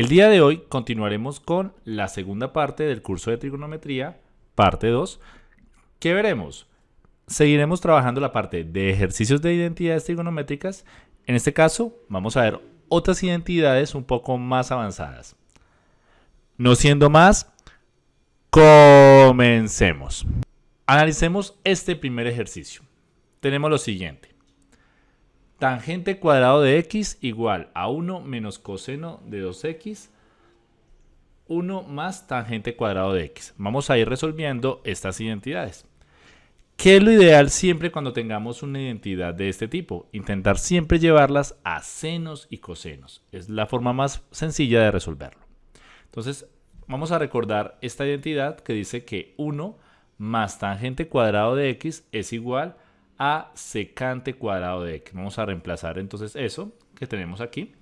El día de hoy continuaremos con la segunda parte del curso de trigonometría, parte 2, ¿Qué veremos? Seguiremos trabajando la parte de ejercicios de identidades trigonométricas. En este caso, vamos a ver otras identidades un poco más avanzadas. No siendo más, comencemos. Analicemos este primer ejercicio. Tenemos lo siguiente. Tangente cuadrado de x igual a 1 menos coseno de 2x. 1 más tangente cuadrado de x. Vamos a ir resolviendo estas identidades. ¿Qué es lo ideal siempre cuando tengamos una identidad de este tipo? Intentar siempre llevarlas a senos y cosenos. Es la forma más sencilla de resolverlo. Entonces, vamos a recordar esta identidad que dice que 1 más tangente cuadrado de x es igual a a secante cuadrado de x. Vamos a reemplazar entonces eso que tenemos aquí.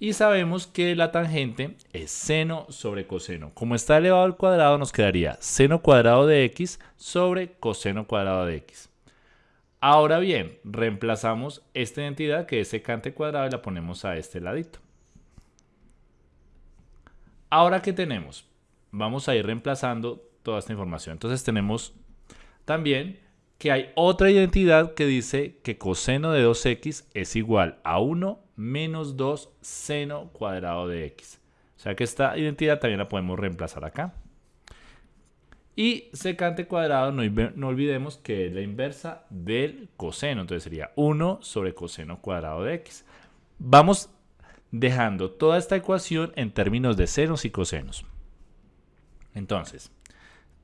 Y sabemos que la tangente es seno sobre coseno. Como está elevado al cuadrado, nos quedaría seno cuadrado de x sobre coseno cuadrado de x. Ahora bien, reemplazamos esta identidad que es secante cuadrado y la ponemos a este ladito. Ahora, ¿qué tenemos? Vamos a ir reemplazando toda esta información. Entonces tenemos también que hay otra identidad que dice que coseno de 2x es igual a 1 menos 2 seno cuadrado de x. O sea que esta identidad también la podemos reemplazar acá. Y secante cuadrado, no, no, olvidemos que es la inversa del coseno. Entonces sería 1 sobre coseno cuadrado de x. Vamos dejando toda esta ecuación en términos de senos y cosenos. Entonces,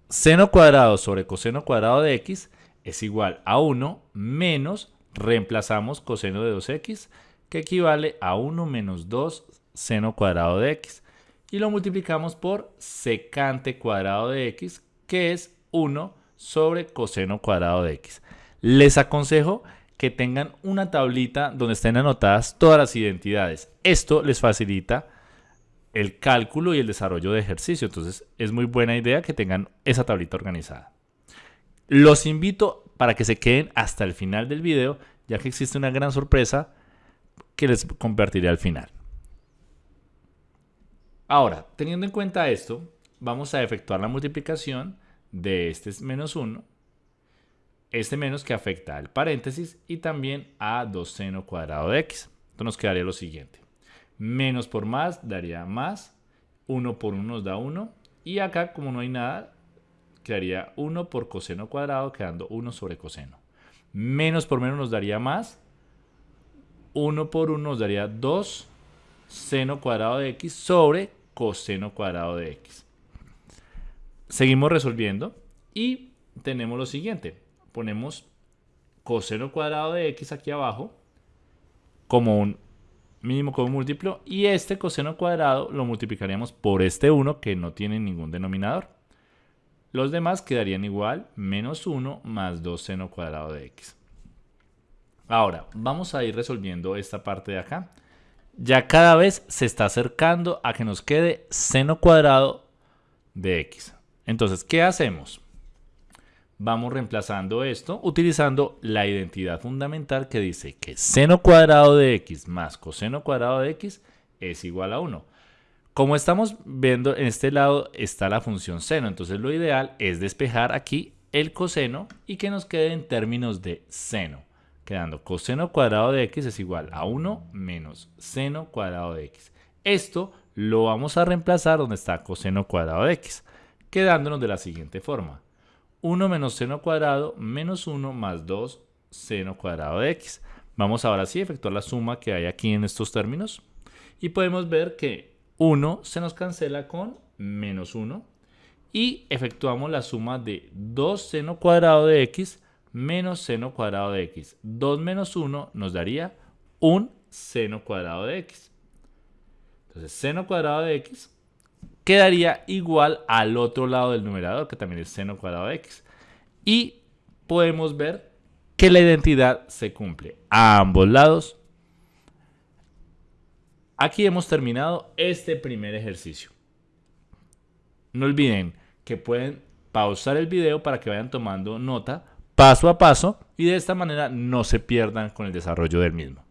seno cuadrado sobre coseno cuadrado de x es igual a 1 menos, reemplazamos coseno de 2x, que equivale a 1 menos 2 seno cuadrado de x. Y lo multiplicamos por secante cuadrado de x, que es 1 sobre coseno cuadrado de x. Les aconsejo que tengan una tablita donde estén anotadas todas las identidades. Esto les facilita el cálculo y el desarrollo de ejercicio. Entonces es muy buena idea que tengan esa tablita organizada. Los invito para que se queden hasta el final del video, ya que existe una gran sorpresa que les compartiré al final. Ahora, teniendo en cuenta esto, vamos a efectuar la multiplicación de este menos 1, este menos que afecta al paréntesis y también a 2 seno cuadrado de x. Entonces nos quedaría lo siguiente. Menos por más daría más, 1 por 1 nos da 1 y acá como no hay nada, quedaría 1 por coseno cuadrado, quedando 1 sobre coseno. Menos por menos nos daría más. 1 por 1 nos daría 2 seno cuadrado de x sobre coseno cuadrado de x. Seguimos resolviendo y tenemos lo siguiente. Ponemos coseno cuadrado de x aquí abajo como un mínimo como múltiplo y este coseno cuadrado lo multiplicaríamos por este 1 que no tiene ningún denominador. Los demás quedarían igual, menos 1 más 2 seno cuadrado de x. Ahora, vamos a ir resolviendo esta parte de acá. Ya cada vez se está acercando a que nos quede seno cuadrado de x. Entonces, ¿qué hacemos? Vamos reemplazando esto utilizando la identidad fundamental que dice que seno cuadrado de x más coseno cuadrado de x es igual a 1. Como estamos viendo, en este lado está la función seno, entonces lo ideal es despejar aquí el coseno y que nos quede en términos de seno, quedando coseno cuadrado de x es igual a 1 menos seno cuadrado de x. Esto lo vamos a reemplazar donde está coseno cuadrado de x, quedándonos de la siguiente forma. 1 menos seno cuadrado menos 1 más 2 seno cuadrado de x. Vamos ahora sí a efectuar la suma que hay aquí en estos términos y podemos ver que 1 se nos cancela con menos 1 y efectuamos la suma de 2 seno cuadrado de x menos seno cuadrado de x. 2 menos 1 nos daría un seno cuadrado de x. Entonces, seno cuadrado de x quedaría igual al otro lado del numerador, que también es seno cuadrado de x. Y podemos ver que la identidad se cumple a ambos lados Aquí hemos terminado este primer ejercicio. No olviden que pueden pausar el video para que vayan tomando nota paso a paso y de esta manera no se pierdan con el desarrollo del mismo.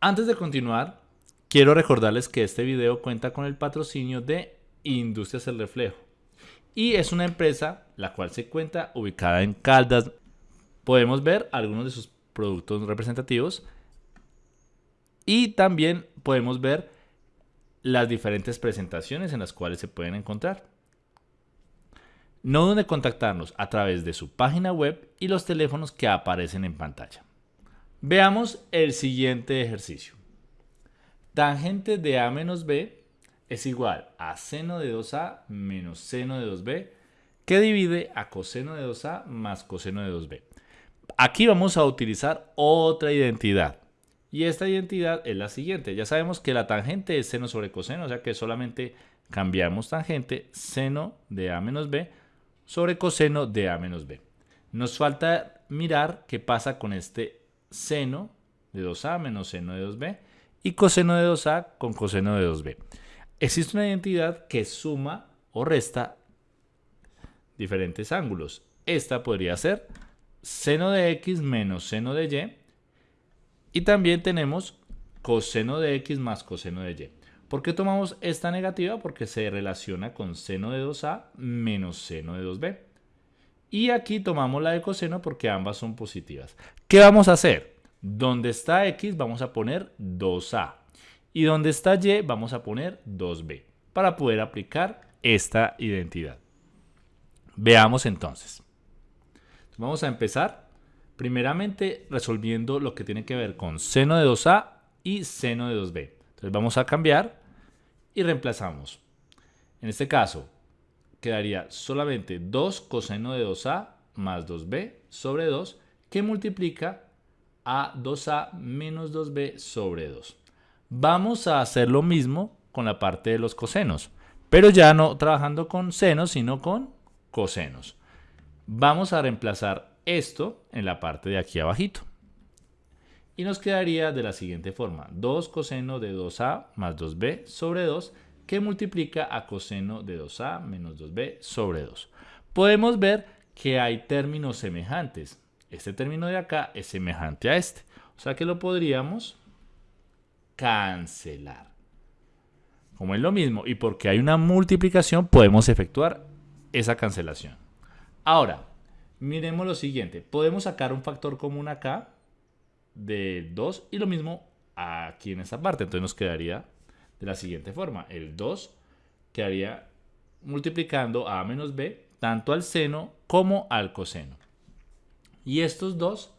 Antes de continuar, quiero recordarles que este video cuenta con el patrocinio de Industrias El Reflejo. Y es una empresa la cual se cuenta ubicada en Caldas. Podemos ver algunos de sus productos representativos. Y también podemos ver las diferentes presentaciones en las cuales se pueden encontrar. No duden contactarnos a través de su página web y los teléfonos que aparecen en pantalla. Veamos el siguiente ejercicio. Tangente de A menos B es igual a seno de 2A menos seno de 2B que divide a coseno de 2A más coseno de 2B. Aquí vamos a utilizar otra identidad. Y esta identidad es la siguiente. Ya sabemos que la tangente es seno sobre coseno, o sea que solamente cambiamos tangente seno de A menos B sobre coseno de A menos B. Nos falta mirar qué pasa con este seno de 2A menos seno de 2B y coseno de 2A con coseno de 2B. Existe una identidad que suma o resta diferentes ángulos. Esta podría ser seno de x menos seno de y. Y también tenemos coseno de x más coseno de y. ¿Por qué tomamos esta negativa? Porque se relaciona con seno de 2a menos seno de 2b. Y aquí tomamos la de coseno porque ambas son positivas. ¿Qué vamos a hacer? Donde está x vamos a poner 2a. Y donde está y vamos a poner 2b. Para poder aplicar esta identidad. Veamos entonces. Vamos a empezar primeramente resolviendo lo que tiene que ver con seno de 2a y seno de 2b. Entonces vamos a cambiar y reemplazamos. En este caso quedaría solamente 2 coseno de 2a más 2b sobre 2 que multiplica a 2a menos 2b sobre 2. Vamos a hacer lo mismo con la parte de los cosenos, pero ya no trabajando con senos, sino con cosenos. Vamos a reemplazar esto en la parte de aquí abajito. Y nos quedaría de la siguiente forma. 2 coseno de 2a más 2b sobre 2 que multiplica a coseno de 2a menos 2b sobre 2. Podemos ver que hay términos semejantes. Este término de acá es semejante a este. O sea que lo podríamos cancelar. Como es lo mismo y porque hay una multiplicación podemos efectuar esa cancelación. Ahora, miremos lo siguiente. Podemos sacar un factor común acá de 2 y lo mismo aquí en esta parte. Entonces nos quedaría de la siguiente forma. El 2 quedaría multiplicando a menos b tanto al seno como al coseno. Y estos dos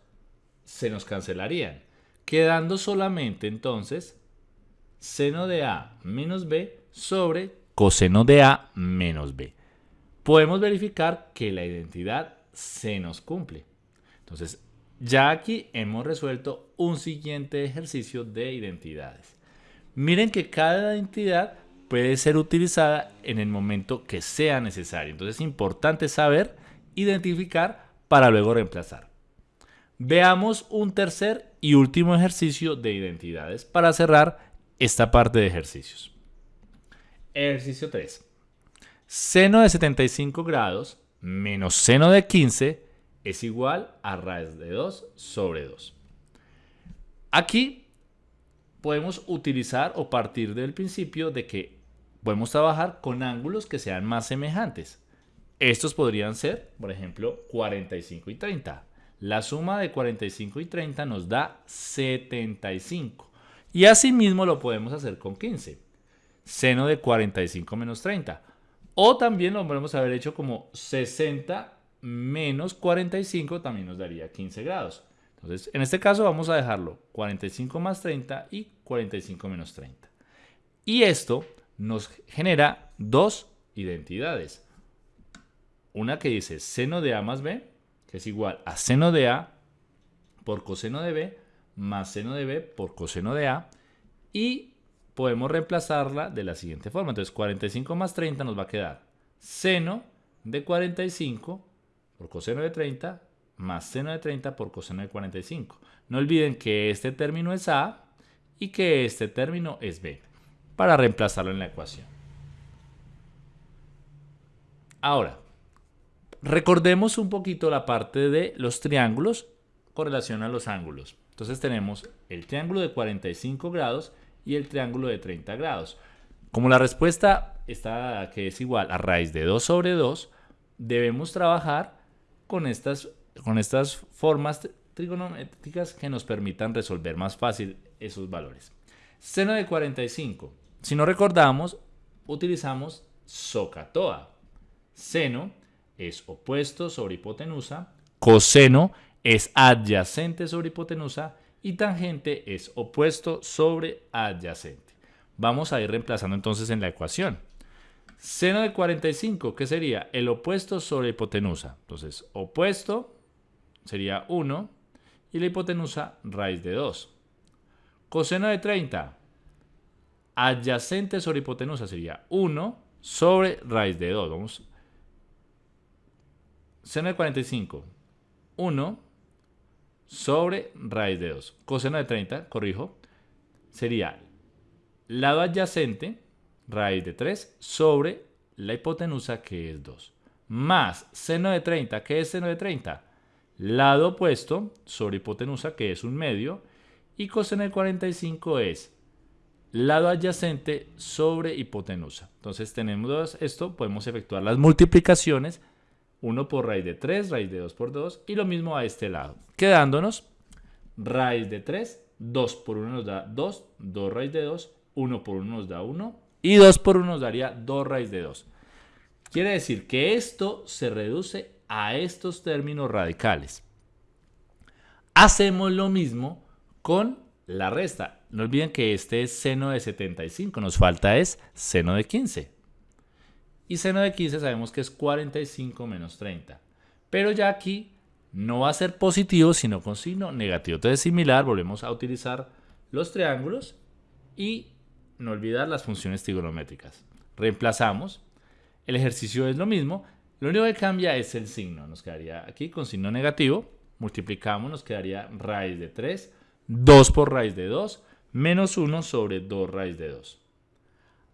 se nos cancelarían, quedando solamente entonces seno de a menos b sobre coseno de a menos b. Podemos verificar que la identidad se nos cumple. Entonces, ya aquí hemos resuelto un siguiente ejercicio de identidades. Miren que cada identidad puede ser utilizada en el momento que sea necesario. Entonces es importante saber identificar para luego reemplazar. Veamos un tercer y último ejercicio de identidades para cerrar esta parte de ejercicios. Ejercicio 3. Seno de 75 grados menos seno de 15 es igual a raíz de 2 sobre 2. Aquí podemos utilizar o partir del principio de que podemos trabajar con ángulos que sean más semejantes. Estos podrían ser, por ejemplo, 45 y 30. La suma de 45 y 30 nos da 75. Y asimismo lo podemos hacer con 15. Seno de 45 menos 30. O también lo podemos haber hecho como 60 menos 45 también nos daría 15 grados. Entonces, en este caso vamos a dejarlo 45 más 30 y 45 menos 30. Y esto nos genera dos identidades. Una que dice seno de A más B, que es igual a seno de A por coseno de B, más seno de B por coseno de A. Y podemos reemplazarla de la siguiente forma. Entonces, 45 más 30 nos va a quedar seno de 45 por coseno de 30 más seno de 30 por coseno de 45. No olviden que este término es A y que este término es B para reemplazarlo en la ecuación. Ahora, recordemos un poquito la parte de los triángulos con relación a los ángulos. Entonces tenemos el triángulo de 45 grados y el triángulo de 30 grados. Como la respuesta está que es igual a raíz de 2 sobre 2, debemos trabajar con estas, con estas formas trigonométricas que nos permitan resolver más fácil esos valores. Seno de 45. Si no recordamos, utilizamos SOHCAHTOA. Seno es opuesto sobre hipotenusa, coseno es adyacente sobre hipotenusa y tangente es opuesto sobre adyacente. Vamos a ir reemplazando entonces en la ecuación. Seno de 45, ¿qué sería? El opuesto sobre hipotenusa. Entonces, opuesto sería 1 y la hipotenusa raíz de 2. Coseno de 30, adyacente sobre hipotenusa sería 1 sobre raíz de 2. Vamos. Seno de 45, 1 sobre raíz de 2. Coseno de 30, corrijo, sería lado adyacente, raíz de 3, sobre la hipotenusa que es 2. Más seno de 30, ¿qué es seno de 30? Lado opuesto sobre hipotenusa que es un medio. Y coseno de 45 es lado adyacente sobre hipotenusa. Entonces tenemos esto, podemos efectuar las multiplicaciones 1 por raíz de 3, raíz de 2 por 2 y lo mismo a este lado. Quedándonos raíz de 3, 2 por 1 nos da 2, 2 raíz de 2, 1 por 1 nos da 1 y 2 por 1 nos daría 2 raíz de 2. Quiere decir que esto se reduce a estos términos radicales. Hacemos lo mismo con la resta. No olviden que este es seno de 75, nos falta es seno de 15. Y seno de 15 sabemos que es 45 menos 30. Pero ya aquí no va a ser positivo, sino con signo negativo. Entonces, similar, volvemos a utilizar los triángulos y no olvidar las funciones trigonométricas. Reemplazamos. El ejercicio es lo mismo. Lo único que cambia es el signo. Nos quedaría aquí con signo negativo. Multiplicamos, nos quedaría raíz de 3. 2 por raíz de 2 menos 1 sobre 2 raíz de 2.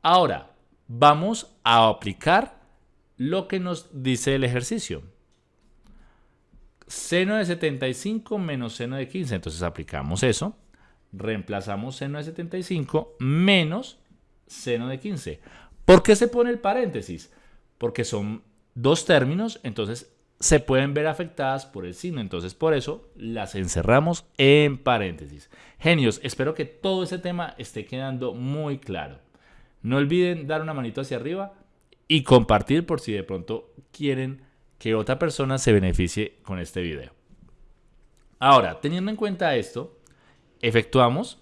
Ahora, vamos a aplicar lo que nos dice el ejercicio. Seno de 75 menos seno de 15. Entonces aplicamos eso. Reemplazamos seno de 75 menos seno de 15. ¿Por qué se pone el paréntesis? Porque son dos términos, entonces se pueden ver afectadas por el signo. Entonces por eso las encerramos en paréntesis. Genios, espero que todo ese tema esté quedando muy claro. No olviden dar una manito hacia arriba y compartir por si de pronto quieren que otra persona se beneficie con este video. Ahora, teniendo en cuenta esto, efectuamos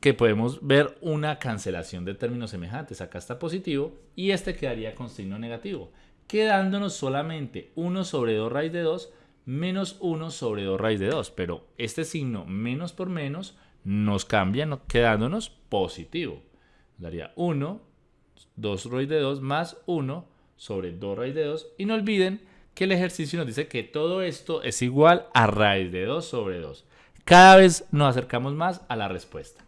que podemos ver una cancelación de términos semejantes. Acá está positivo y este quedaría con signo negativo, quedándonos solamente 1 sobre 2 raíz de 2 menos 1 sobre 2 raíz de 2. Pero este signo menos por menos nos cambia quedándonos positivo daría 1, 2 raíz de 2 más 1 sobre 2 raíz de 2. Y no olviden que el ejercicio nos dice que todo esto es igual a raíz de 2 sobre 2. Cada vez nos acercamos más a la respuesta.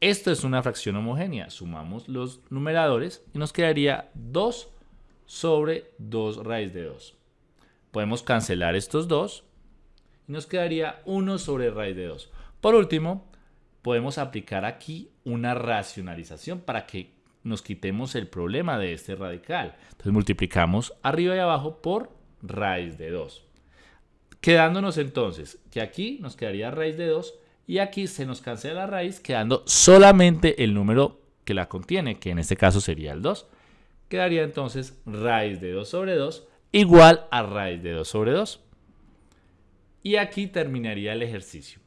Esto es una fracción homogénea. Sumamos los numeradores y nos quedaría 2 sobre 2 raíz de 2. Podemos cancelar estos dos y nos quedaría 1 sobre raíz de 2. Por último, podemos aplicar aquí una racionalización para que nos quitemos el problema de este radical. Entonces multiplicamos arriba y abajo por raíz de 2. Quedándonos entonces que aquí nos quedaría raíz de 2 y aquí se nos cancela la raíz quedando solamente el número que la contiene, que en este caso sería el 2. Quedaría entonces raíz de 2 sobre 2 igual a raíz de 2 sobre 2. Y aquí terminaría el ejercicio.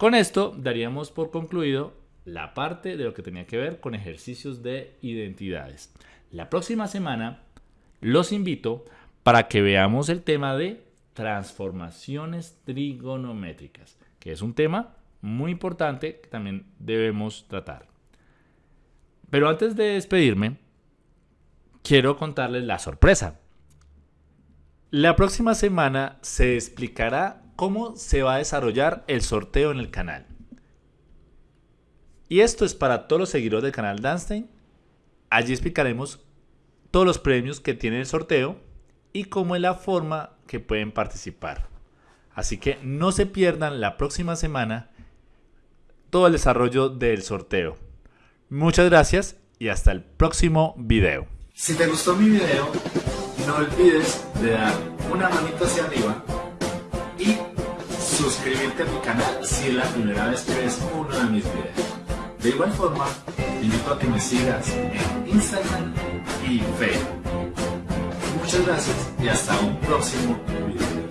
Con esto daríamos por concluido la parte de lo que tenía que ver con ejercicios de identidades. La próxima semana los invito para que veamos el tema de transformaciones trigonométricas, que es un tema muy importante que también debemos tratar. Pero antes de despedirme, quiero contarles la sorpresa. La próxima semana se explicará cómo se va a desarrollar el sorteo en el canal. Y esto es para todos los seguidores del canal Danstein. Allí explicaremos todos los premios que tiene el sorteo y cómo es la forma que pueden participar. Así que no se pierdan la próxima semana todo el desarrollo del sorteo. Muchas gracias y hasta el próximo video. Si te gustó mi video, no olvides de dar una manito hacia arriba y suscribirte a mi canal si es la primera vez que ves uno de mis videos. De igual forma, te invito a que me sigas en Instagram y Facebook. Muchas gracias y hasta un próximo video.